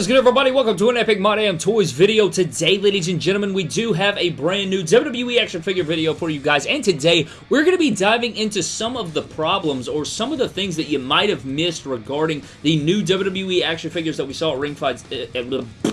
is good, everybody? Welcome to an Epic My Toys video. Today, ladies and gentlemen, we do have a brand new WWE action figure video for you guys, and today, we're going to be diving into some of the problems or some of the things that you might have missed regarding the new WWE action figures that we saw at Ringside. Uh,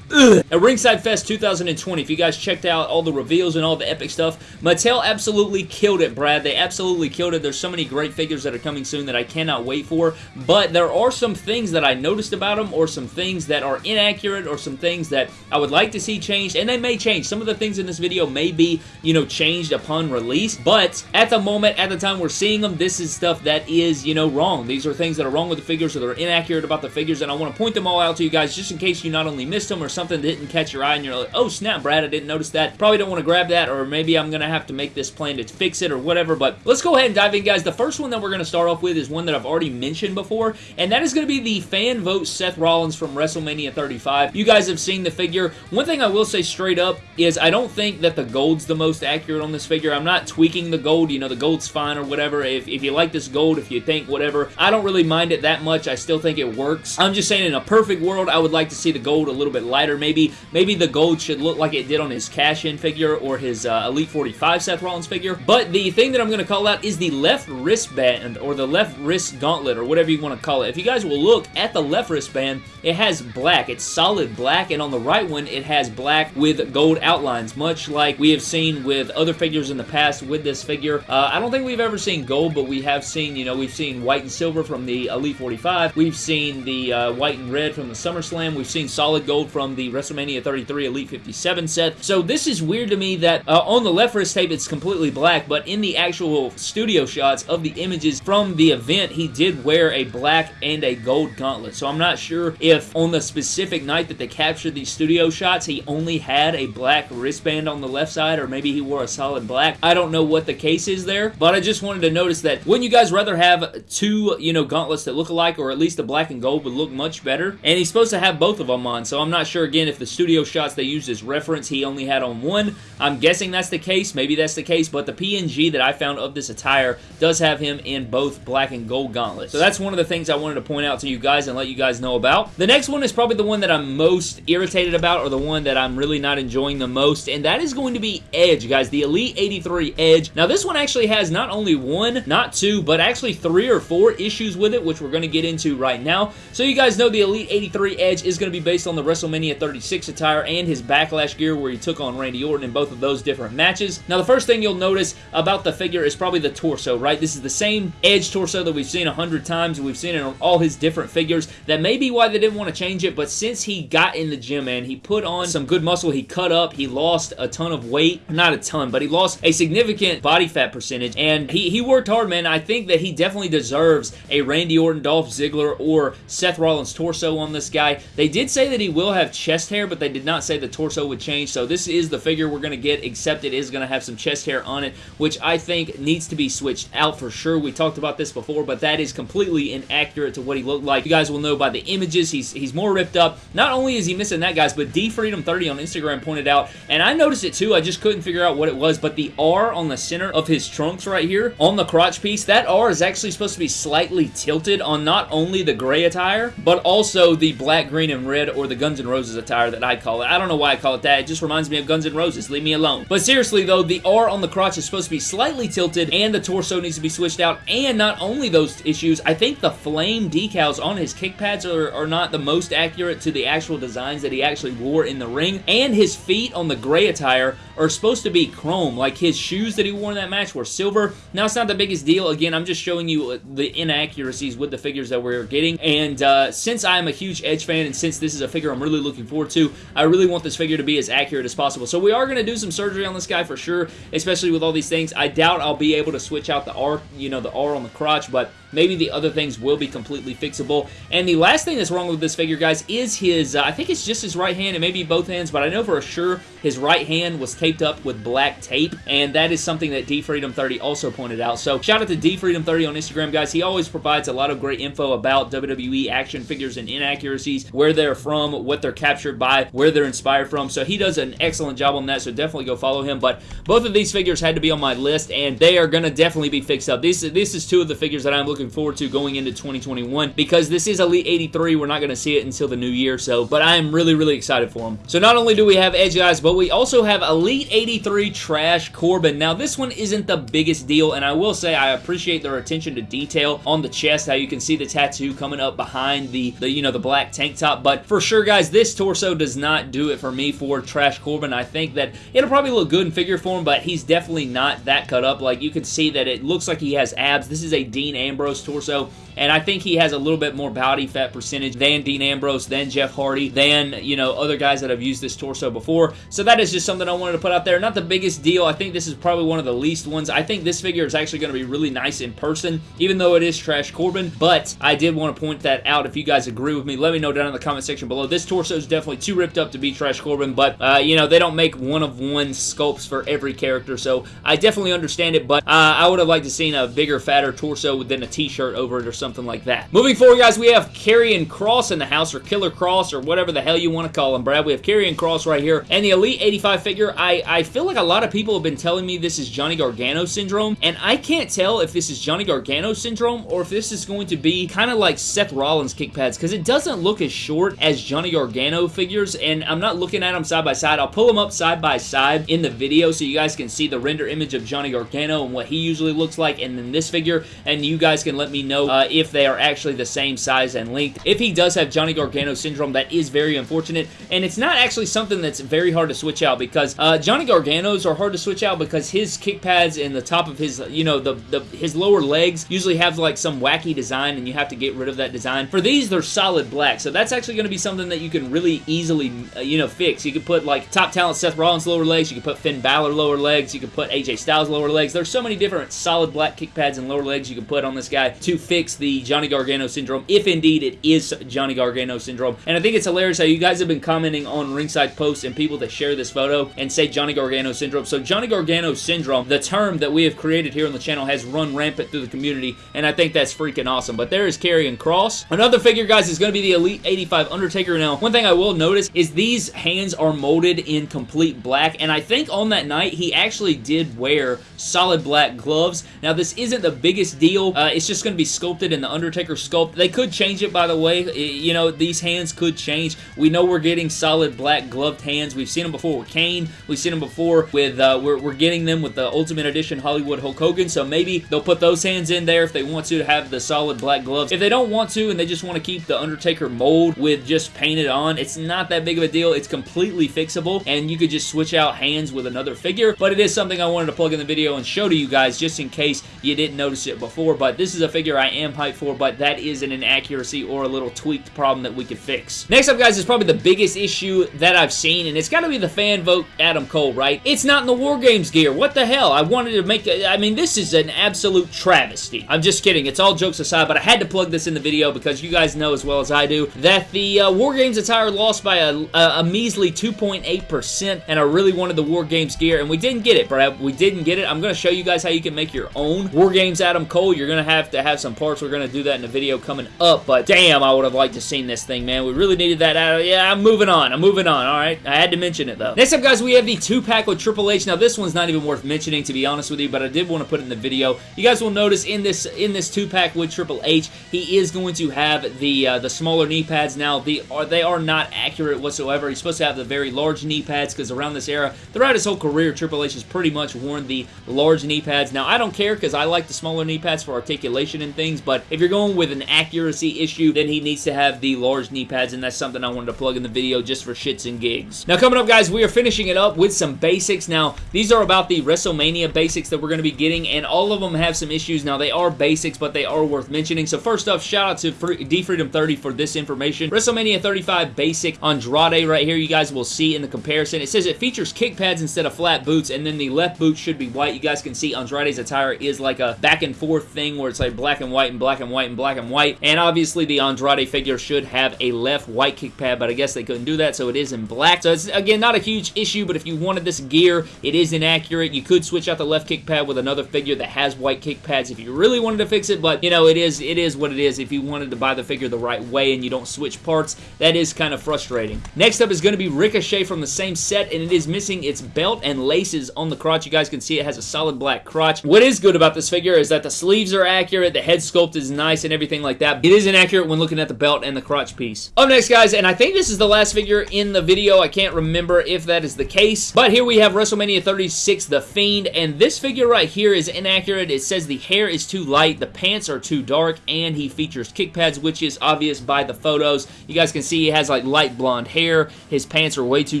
Ugh. At Ringside Fest 2020, if you guys checked out all the reveals and all the epic stuff, Mattel absolutely killed it, Brad. They absolutely killed it. There's so many great figures that are coming soon that I cannot wait for, but there are some things that I noticed about them or some things that are inaccurate or some things that I would like to see changed, and they may change. Some of the things in this video may be, you know, changed upon release, but at the moment, at the time we're seeing them, this is stuff that is, you know, wrong. These are things that are wrong with the figures or they're inaccurate about the figures, and I want to point them all out to you guys just in case you not only missed them or something didn't catch your eye and you're like, oh snap, Brad, I didn't notice that. Probably don't want to grab that or maybe I'm going to have to make this plan to fix it or whatever, but let's go ahead and dive in, guys. The first one that we're going to start off with is one that I've already mentioned before, and that is going to be the fan vote Seth Rollins from WrestleMania 35. You guys have seen the figure. One thing I will say straight up is I don't think that the gold's the most accurate on this figure. I'm not tweaking the gold. You know, the gold's fine or whatever. If, if you like this gold, if you think whatever, I don't really mind it that much. I still think it works. I'm just saying in a perfect world, I would like to see the gold a little bit lighter maybe maybe the gold should look like it did on his cash-in figure or his uh, Elite 45 Seth Rollins figure. But the thing that I'm going to call out is the left wristband or the left wrist gauntlet or whatever you want to call it. If you guys will look at the left wristband, it has black. It's solid black, and on the right one, it has black with gold outlines, much like we have seen with other figures in the past with this figure. Uh, I don't think we've ever seen gold, but we have seen, you know, we've seen white and silver from the Elite 45. We've seen the uh, white and red from the SummerSlam. We've seen solid gold from the WrestleMania WrestleMania 33 Elite 57 set. So this is weird to me that uh, on the left wrist tape it's completely black, but in the actual studio shots of the images from the event, he did wear a black and a gold gauntlet. So I'm not sure if on the specific night that they captured these studio shots, he only had a black wristband on the left side, or maybe he wore a solid black. I don't know what the case is there, but I just wanted to notice that wouldn't you guys rather have two, you know, gauntlets that look alike, or at least the black and gold would look much better? And he's supposed to have both of them on, so I'm not sure, again, if the studio shots they used as reference he only had on one. I'm guessing that's the case. Maybe that's the case, but the PNG that I found of this attire does have him in both black and gold gauntlets. So that's one of the things I wanted to point out to you guys and let you guys know about. The next one is probably the one that I'm most irritated about or the one that I'm really not enjoying the most, and that is going to be Edge, guys. The Elite 83 Edge. Now, this one actually has not only one, not two, but actually three or four issues with it, which we're going to get into right now. So you guys know the Elite 83 Edge is going to be based on the WrestleMania 36 attire and his Backlash gear where he took on Randy Orton in both of those different matches. Now, the first thing you'll notice about the figure is probably the torso, right? This is the same Edge torso that we've seen a hundred times. We've seen it on all his different figures. That may be why they didn't want to change it, but since he got in the gym, man, he put on some good muscle. He cut up. He lost a ton of weight. Not a ton, but he lost a significant body fat percentage, and he, he worked hard, man. I think that he definitely deserves a Randy Orton, Dolph Ziggler, or Seth Rollins torso on this guy. They did say that he will have chest hair, but they did not say the torso would change. So this is the figure we're going to get, except it is going to have some chest hair on it, which I think needs to be switched out for sure. We talked about this before, but that is completely inaccurate to what he looked like. You guys will know by the images, he's, he's more ripped up. Not only is he missing that, guys, but DFreedom30 on Instagram pointed out, and I noticed it too, I just couldn't figure out what it was, but the R on the center of his trunks right here, on the crotch piece, that R is actually supposed to be slightly tilted on not only the gray attire, but also the black, green, and red, or the Guns N' Roses attire that I call it. I don't know why I call it that. It just reminds me of Guns N' Roses. Leave me alone. But seriously, though, the R on the crotch is supposed to be slightly tilted, and the torso needs to be switched out. And not only those issues, I think the flame decals on his kick pads are, are not the most accurate to the actual designs that he actually wore in the ring. And his feet on the gray attire are supposed to be chrome. Like his shoes that he wore in that match were silver. Now, it's not the biggest deal. Again, I'm just showing you the inaccuracies with the figures that we're getting. And uh, since I'm a huge Edge fan, and since this is a figure I'm really looking forward to, I really want this figure to be as accurate as possible. So we are going to do some surgery on this guy for sure, especially with all these things. I doubt I'll be able to switch out the R, you know, the R on the crotch, but maybe the other things will be completely fixable. And the last thing that's wrong with this figure, guys, is his, uh, I think it's just his right hand, and maybe both hands, but I know for sure his right hand was taped up with black tape, and that is something that DFreedom30 also pointed out. So shout out to DFreedom30 on Instagram, guys. He always provides a lot of great info about WWE action figures and inaccuracies, where they're from, what they're captured by, where they're inspired from. So he does an excellent job on that, so definitely go follow him. But both of these figures had to be on my list, and they are going to definitely be fixed up. This, this is two of the figures that I'm looking forward to going into 2021 because this is Elite 83. We're not going to see it until the new year, so, but I am really, really excited for him. So not only do we have Edge guys, but we also have Elite 83 Trash Corbin. Now, this one isn't the biggest deal, and I will say I appreciate their attention to detail on the chest, how you can see the tattoo coming up behind the, the you know, the black tank top, but for sure, guys, this torso does not do it for me for Trash Corbin. I think that it'll probably look good in figure form, but he's definitely not that cut up. Like, you can see that it looks like he has abs. This is a Dean Ambrose torso and I think he has a little bit more body fat percentage than Dean Ambrose, than Jeff Hardy, than, you know, other guys that have used this torso before. So that is just something I wanted to put out there. Not the biggest deal. I think this is probably one of the least ones. I think this figure is actually going to be really nice in person, even though it is Trash Corbin, but I did want to point that out. If you guys agree with me, let me know down in the comment section below. This torso definitely too ripped up to be Trash Corbin, but, uh, you know, they don't make one-of-one sculpts for every character, so I definitely understand it, but uh, I would have liked to seen a bigger, fatter torso with than a t-shirt over it or something like that. Moving forward, guys, we have Karrion Kross in the house, or Killer Kross, or whatever the hell you want to call him, Brad. We have Karrion Kross right here, and the Elite 85 figure, I, I feel like a lot of people have been telling me this is Johnny Gargano syndrome, and I can't tell if this is Johnny Gargano syndrome, or if this is going to be kind of like Seth Rollins kick pads, because it doesn't look as short as Johnny Gargano figures, and I'm not looking at them side by side. I'll pull them up side by side in the video so you guys can see the render image of Johnny Gargano and what he usually looks like, and then this figure, and you guys can let me know uh, if they are actually the same size and length. If he does have Johnny Gargano syndrome, that is very unfortunate, and it's not actually something that's very hard to switch out because uh, Johnny Gargano's are hard to switch out because his kick pads and the top of his, you know, the, the his lower legs usually have like some wacky design and you have to get rid of that design. For these, they're solid black, so that's actually going to be something that you can really easily, uh, you know, fix. You could put like top talent Seth Rollins lower legs, you could put Finn Balor lower legs, you could put AJ Styles lower legs. There's so many different solid black kick pads and lower legs you can put on this guy to fix the Johnny Gargano syndrome, if indeed it is Johnny Gargano syndrome. And I think it's hilarious how you guys have been commenting on ringside posts and people that share this photo and say Johnny Gargano syndrome. So Johnny Gargano syndrome, the term that we have created here on the channel, has run rampant through the community, and I think that's freaking awesome. But there is Karrion Kross. Another figure, guys, is going to be the Elite 85 Undertaker. Now, one thing I will notice is these hands are molded in complete black, and I think on that night, he actually did wear solid black gloves. Now, this isn't the biggest deal. Uh, it's just going to be sculpted in the Undertaker sculpt. They could change it, by the way. You know, these hands could change. We know we're getting solid black gloved hands. We've seen them before with Kane. We've seen them before with, uh, we're, we're getting them with the Ultimate Edition Hollywood Hulk Hogan, so maybe they'll put those hands in there if they want to have the solid black gloves. If they don't want to and they just want to keep the Undertaker mold with just painted on, it's not that big of a deal. It's completely fixable, and you could just switch out hands with another figure, but it is something I wanted to plug in the video and show to you guys just in case you didn't notice it before, but this is a figure I am hyped for, but that is an inaccuracy or a little tweaked problem that we could fix. Next up, guys, is probably the biggest issue that I've seen, and it's got to be the fan vote Adam Cole, right? It's not in the War Games gear. What the hell? I wanted to make a, I mean, this is an absolute travesty. I'm just kidding. It's all jokes aside, but I had to plug this in the video because you guys know as well as I do that the uh, War Games attire lost by a, a, a measly 2.8%, and I really wanted the War Games gear, and we didn't get it, Brad. We didn't get it. I'm going to show you guys how you can make your own War Games Adam Cole. You're going to have to have some parts. We're going to do that in the video coming up, but damn, I would have liked to seen this thing, man. We really needed that out. Yeah, I'm moving on. I'm moving on, all right? I had to mention it, though. Next up, guys, we have the two-pack with Triple H. Now, this one's not even worth mentioning, to be honest with you, but I did want to put it in the video. You guys will notice in this in this two-pack with Triple H, he is going to have the uh, the smaller knee pads. Now, the are, they are not accurate whatsoever. He's supposed to have the very large knee pads because around this era, throughout his whole career, Triple H has pretty much worn the large knee pads. Now, I don't care because I like the smaller knee pads for articulation and things, but if you're going with an accuracy issue, then he needs to have the large knee pads, and that's something I wanted to plug in the video just for shits and gigs. Now, coming up, guys, we are finishing it up with some basics. Now, these are about the WrestleMania basics that we're going to be getting, and all of them have some issues. Now, they are basics, but they are worth mentioning. So, first off, shout out to D-Freedom30 for this information. WrestleMania 35 basic Andrade right here, you guys will see in the comparison. It says it features kick pads instead of flat boots, and then the left boot should be white. You guys can see Andrade's attire is like a back and forth thing where it's like black and white and black and white and black and white, and obviously the Andrade figure should have a left white kick pad, but I guess they couldn't do that, so it is in black. So it's, again, not a huge issue, but if you wanted this gear, it is inaccurate. You could switch out the left kick pad with another figure that has white kick pads if you really wanted to fix it, but, you know, it is it is what it is. If you wanted to buy the figure the right way and you don't switch parts, that is kind of frustrating. Next up is going to be Ricochet from the same set, and it is missing its belt and laces on the crotch. You guys can see it has a solid black crotch. What is good about this figure is that the sleeves are accurate accurate. The head sculpt is nice and everything like that. It is inaccurate when looking at the belt and the crotch piece. Up next, guys, and I think this is the last figure in the video. I can't remember if that is the case. But here we have WrestleMania 36, The Fiend, and this figure right here is inaccurate. It says the hair is too light, the pants are too dark, and he features kick pads, which is obvious by the photos. You guys can see he has like light blonde hair. His pants are way too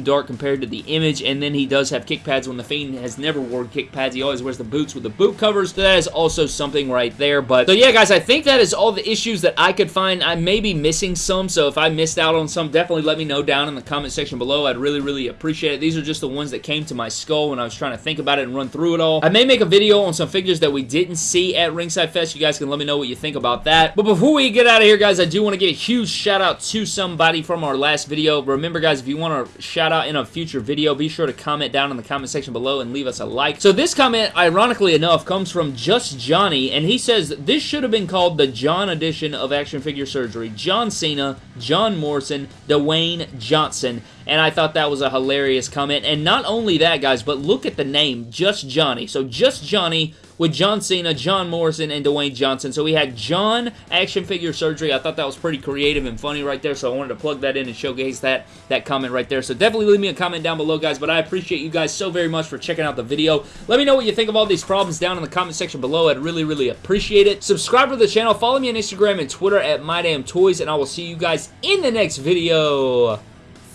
dark compared to the image, and then he does have kick pads when The Fiend has never worn kick pads. He always wears the boots with the boot covers. So that is also something right there. But so yeah, guys, I think that is all the issues that I could find. I may be missing some, so if I missed out on some, definitely let me know down in the comment section below. I'd really, really appreciate it. These are just the ones that came to my skull when I was trying to think about it and run through it all. I may make a video on some figures that we didn't see at Ringside Fest. You guys can let me know what you think about that. But before we get out of here, guys, I do want to give a huge shout out to somebody from our last video. Remember, guys, if you want to shout out in a future video, be sure to comment down in the comment section below and leave us a like. So this comment, ironically enough, comes from Just Johnny, and he says, this should have been called the John edition of Action Figure Surgery. John Cena, John Morrison, Dwayne Johnson and I thought that was a hilarious comment. And not only that, guys, but look at the name, Just Johnny. So Just Johnny with John Cena, John Morrison, and Dwayne Johnson. So we had John Action Figure Surgery. I thought that was pretty creative and funny right there, so I wanted to plug that in and showcase that, that comment right there. So definitely leave me a comment down below, guys, but I appreciate you guys so very much for checking out the video. Let me know what you think of all these problems down in the comment section below. I'd really, really appreciate it. Subscribe to the channel. Follow me on Instagram and Twitter at MyDamnToys, and I will see you guys in the next video.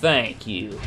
Thank you. you